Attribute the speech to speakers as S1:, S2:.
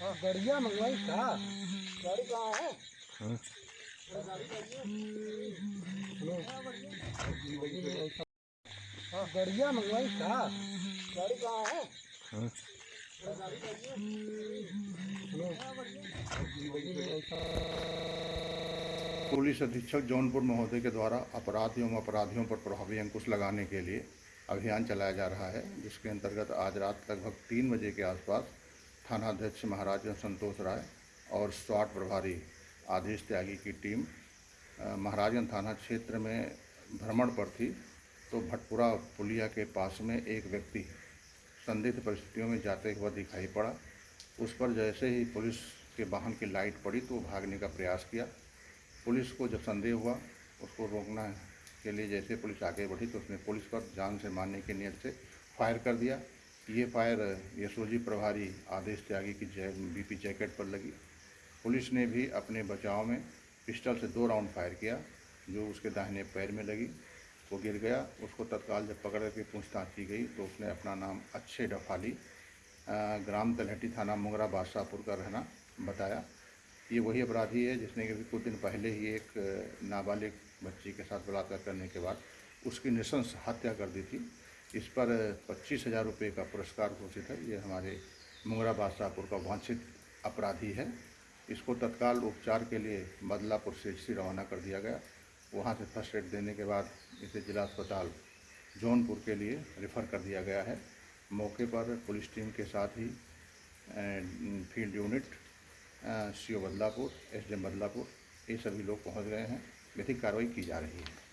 S1: हाँ गड़िया मंगवाई था। गाड़ी कहाँ है? हाँ। गड़िया मंगवाई था। गाड़ी कहाँ है?
S2: पुलिस अधीक्षक जौनपुर महोदय के द्वारा अपराध एवं अपराधियों पर प्रभावी अंकुश लगाने के लिए अभियान चलाया जा रहा है जिसके अंतर्गत आज रात लगभग तीन बजे के आसपास थानाध्यक्ष महाराज संतोष राय और स्वाट प्रभारी आदेश त्यागी की टीम महाराजगंज थाना क्षेत्र में भ्रमण पर थी तो भटपुरा पुलिया के पास में एक व्यक्ति संदिग्ध परिस्थितियों में जाते हुआ दिखाई पड़ा। उस पर जैसे ही पुलिस के वाहन की लाइट पड़ी तो भागने का प्रयास किया। पुलिस को जब संदेह हुआ, उसको रोकना के लिए जैसे पुलिस आगे बढ़ी तो उसने पुलिस पर जान से मारने की नीयत से फायर कर दिया। ये फायर यशोजी प्रभारी आदेश त्यागी की जै बीपी जैकेट पर लगी। पुलिस ने भी अपने बचाव में पिस्टल से दो राउंड फायर किया, जो उसके दाहिने पैर में लगी। वो गिर गया, उसको तत्काल जब पकड़ करके पूछताछ की गई तो उसने अपना नाम अच्छे डफाली ग्राम तलहटी थाना मुंगरा बादशाहपुर का रहना बताया। ये वही अपराधी है जिसने कि कुछ दिन पहले ही एक नाबालिग बच्ची के साथ बलात्कार करने के बाद उसकी निशंस हत्या कर दी थी। इस पर पच्चीस हज़ार रुपये का पुरस्कार घोषित है। ये हमारे मुंगरा बादशाहपुर का वांछित अपराधी है। इसको तत्काल उपचार के लिए बदलापुर से से रवाना कर दिया गया। वहाँ से फ़र्स्ट एड देने के बाद इसे जिला अस्पताल जौनपुर के लिए रेफ़र कर दिया गया है। मौके पर पुलिस टीम के साथ ही field unit C O Badlapur S Badlapur, ये सभी लोग पहुँच गए हैं। विधिक कार्रवाई की जा रही है।